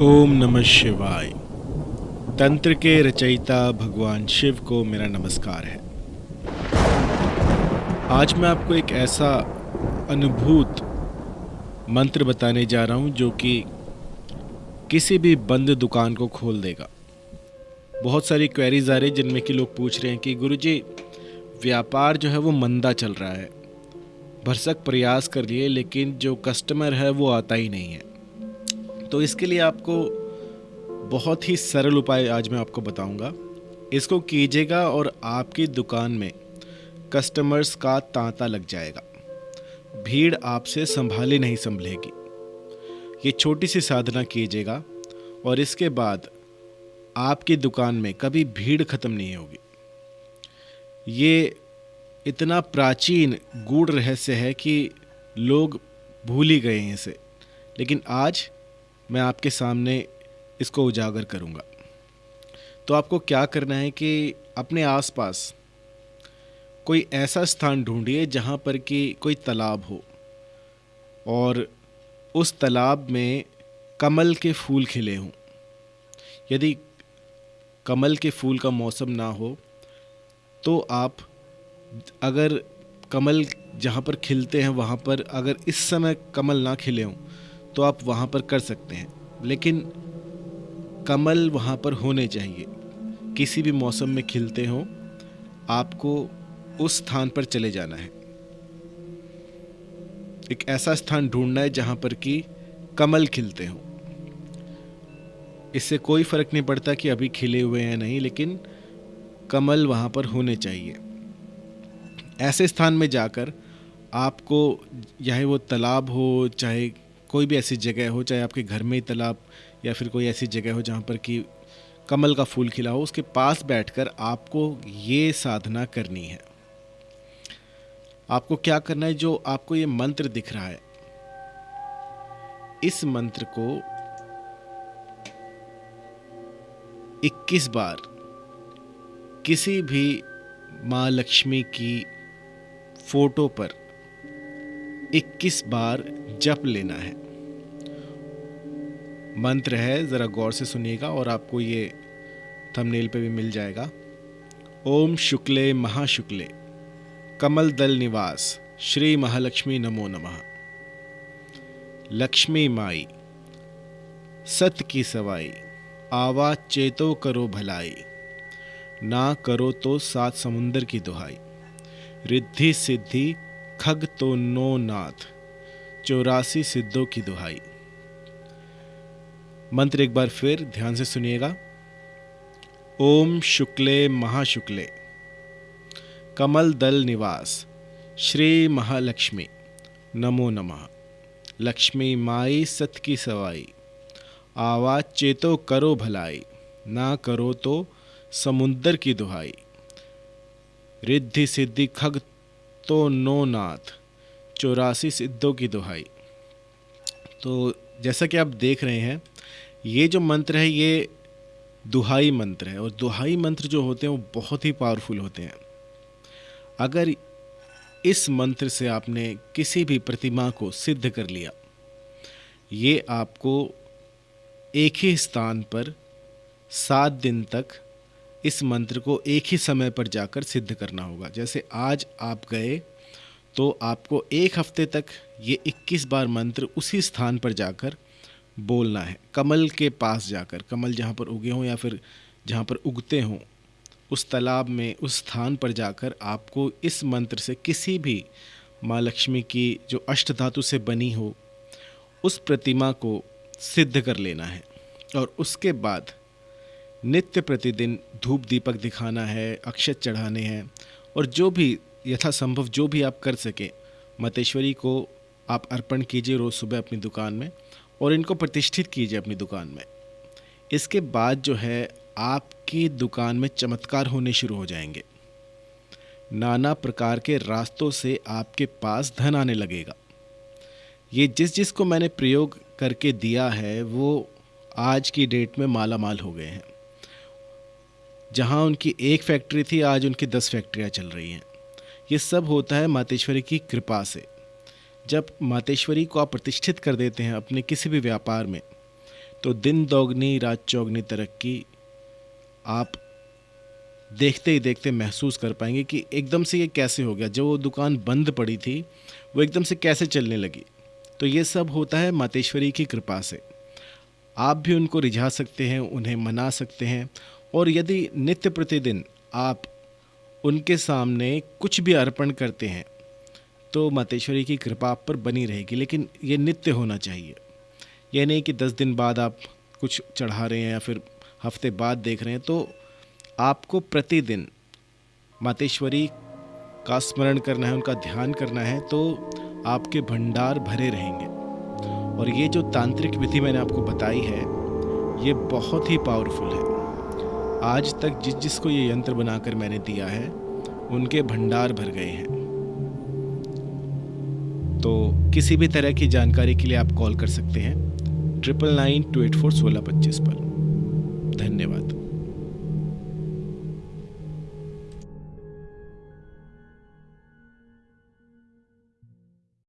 ओम नमः शिवाय। तंत्र के रचयिता भगवान शिव को मेरा नमस्कार है। आज मैं आपको एक ऐसा अनुभूत मंत्र बताने जा रहा हूँ जो कि किसी भी बंद दुकान को खोल देगा। बहुत सारी क्वेरीज आ रही जिनमें कि लोग पूछ रहे हैं कि गुरुजी व्यापार जो है वो मंदा चल रहा है। भरसक प्रयास कर लिए, लेकिन जो कस्टमर है वो आता ही नहीं है। तो इसके लिए आपको बहुत ही सरल उपाय आज मैं आपको बताऊँगा। इसको कीजिएगा और आपकी दुकान में कस्टमर्स का तांता लग जाएगा। भीड़ आपसे संभाली नहीं संभलेगी। ये छोटी सी साधना कीजिएगा और इसके बाद आपकी दुकान में कभी भीड़ ख़त्म नहीं होगी। ये इतना प्राचीन गूढ़ रहस्य है कि लोग भूल ही गए हैं इसे। लेकिन आज मैं आपके सामने इसको उजागर करूँगा। तो आपको क्या करना है कि अपने आसपास कोई ऐसा स्थान ढूंढिए जहाँ पर कि कोई तालाब हो और उस तालाब में कमल के फूल खिले हों। यदि कमल के फूल का मौसम ना हो तो आप अगर कमल जहाँ पर खिलते हैं वहाँ पर अगर इस समय कमल ना खिले हों तो आप वहाँ पर कर सकते हैं। लेकिन कमल वहाँ पर होने चाहिए। किसी भी मौसम में खिलते हों, आपको उस स्थान पर चले जाना है। एक ऐसा स्थान ढूंढना है जहाँ पर कि कमल खिलते हों। इससे कोई फ़र्क नहीं पड़ता कि अभी खिले हुए हैं नहीं, लेकिन कमल वहाँ पर होने चाहिए। ऐसे स्थान में जाकर आपको चाहे वो तालाब हो, चाहे कोई भी ऐसी जगह हो, चाहे आपके घर में ही तालाब या फिर कोई ऐसी जगह हो जहाँ पर कि कमल का फूल खिला हो, उसके पास बैठकर आपको ये साधना करनी है। आपको क्या करना है? जो आपको ये मंत्र दिख रहा है, इस मंत्र को 21 बार किसी भी माँ लक्ष्मी की फ़ोटो पर 21 बार जप लेना है। मंत्र है, ज़रा गौर से सुनिएगा और आपको ये थंबनेल पे भी मिल जाएगा। ओम शुक्ले महाशुक्ले, कमल दल निवास, श्री महालक्ष्मी नमो नमः। लक्ष्मी माई, सत की सवाई आवा चेतो करो भलाई, ना करो तो सात समुंदर की दुहाई। रिद्धि सिद्धि, खग तो नो नाथ, चौरासी सिद्धों की दुहाई। मंत्र एक बार फिर ध्यान से सुनिएगा। ओम शुक्ले महाशुक्ले। कमल दल निवास। श्री महालक्ष्मी। नमो नमः। लक्ष्मी माई सत की सवाई। आवाज़ चेतो करो भलाई। ना करो तो समुंदर की दुहाई। रिद्धि सिद्धि खग तो नो नाथ। चौरासी सिद्धों की दुहाई। तो जैसा कि आप देख रहे हैं, ये जो मंत्र है, ये दुहाई मंत्र है और दुहाई मंत्र जो होते हैं, वो बहुत ही पावरफुल होते हैं। अगर इस मंत्र से आपने किसी भी प्रतिमा को सिद्ध कर लिया, ये आपको एक ही स्थान पर सात दिन तक इस मंत्र को एक ही समय पर जाकर सिद्ध करना होगा। जैसे आज आप गए तो आपको एक हफ़्ते तक ये 21 बार मंत्र उसी स्थान पर जाकर बोलना है। कमल के पास जाकर, कमल जहाँ पर उगे हों या फिर जहाँ पर उगते हों, उस तालाब में, उस स्थान पर जाकर आपको इस मंत्र से किसी भी माँ लक्ष्मी की जो अष्ट धातु से बनी हो, उस प्रतिमा को सिद्ध कर लेना है। और उसके बाद नित्य प्रतिदिन धूप दीपक दिखाना है, अक्षत चढ़ाने हैं और जो भी यथासंभव जो भी आप कर सकें, मतेश्वरी को आप अर्पण कीजिए रोज़ सुबह अपनी दुकान में और इनको प्रतिष्ठित कीजिए अपनी दुकान में। इसके बाद जो है, आपकी दुकान में चमत्कार होने शुरू हो जाएँगे। नाना प्रकार के रास्तों से आपके पास धन आने लगेगा। ये जिस जिस को मैंने प्रयोग करके दिया है, वो आज की डेट में माला माल हो गए हैं। जहाँ उनकी एक फैक्ट्री थी, आज उनकी दस फैक्ट्रियाँ चल रही हैं। ये सब होता है मातेश्वरी की कृपा से। जब मातेश्वरी को आप प्रतिष्ठित कर देते हैं अपने किसी भी व्यापार में तो दिन दोगनी, रात चौगनी तरक्की आप देखते ही देखते महसूस कर पाएँगे कि एकदम से ये कैसे हो गया। जो वो दुकान बंद पड़ी थी, वो एकदम से कैसे चलने लगी। तो ये सब होता है मातेश्वरी की कृपा से। आप भी उनको रिझा सकते हैं, उन्हें मना सकते हैं, और यदि नित्य प्रतिदिन आप उनके सामने कुछ भी अर्पण करते हैं तो मातेश्वरी की कृपा आप पर बनी रहेगी, लेकिन ये नित्य होना चाहिए। यह नहीं कि दस दिन बाद आप कुछ चढ़ा रहे हैं या फिर हफ़्ते बाद देख रहे हैं तो आपको प्रतिदिन मातेश्वरी का स्मरण करना है, उनका ध्यान करना है तो आपके भंडार भरे रहेंगे। और ये जो तांत्रिक विधि मैंने आपको बताई है, ये बहुत ही पावरफुल है। आज तक जिस जिसको ये यंत्र बनाकर मैंने दिया है, उनके भंडार भर गए हैं। तो किसी भी तरह की जानकारी के लिए आप कॉल कर सकते हैं। Triple nine two eight four सोलह पच्चीस पर। धन्यवाद।